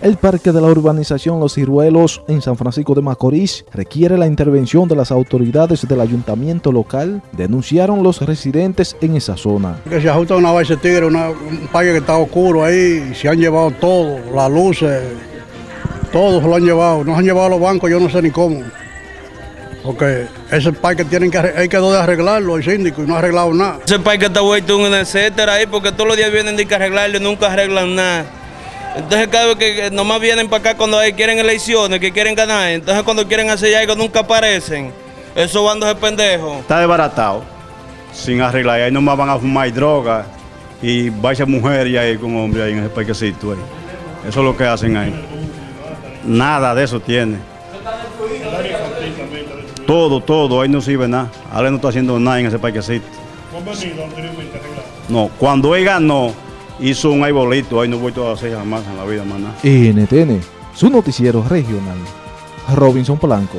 El parque de la urbanización Los Ciruelos en San Francisco de Macorís requiere la intervención de las autoridades del ayuntamiento local, denunciaron los residentes en esa zona. Que se ajusta una base tigre, una, un parque que está oscuro ahí, y se han llevado todo, las luces, todo se lo han llevado, nos han llevado los bancos, yo no sé ni cómo. Porque ese parque tienen que, hay que de arreglarlo, el síndico, y no ha arreglado nada. Ese parque está vuelto un etcétera ahí, porque todos los días vienen de que arreglarlo y nunca arreglan nada. Entonces cada vez que nomás vienen para acá cuando quieren elecciones, que quieren ganar, entonces cuando quieren hacer algo nunca aparecen. Esos bandos de pendejos. Está desbaratado, sin arreglar. Ahí nomás van a fumar droga y vaya mujer y ahí con hombre ahí en ese parquecito ahí. Eso es lo que hacen ahí. Nada de eso tiene. Todo, todo, ahí no sirve nada. Ahora no está haciendo nada en ese parquecito. No, cuando él ganó, hizo un arbolito, ahí no voy a hacer jamás en la vida, nada. NTN, su noticiero regional. Robinson Polanco.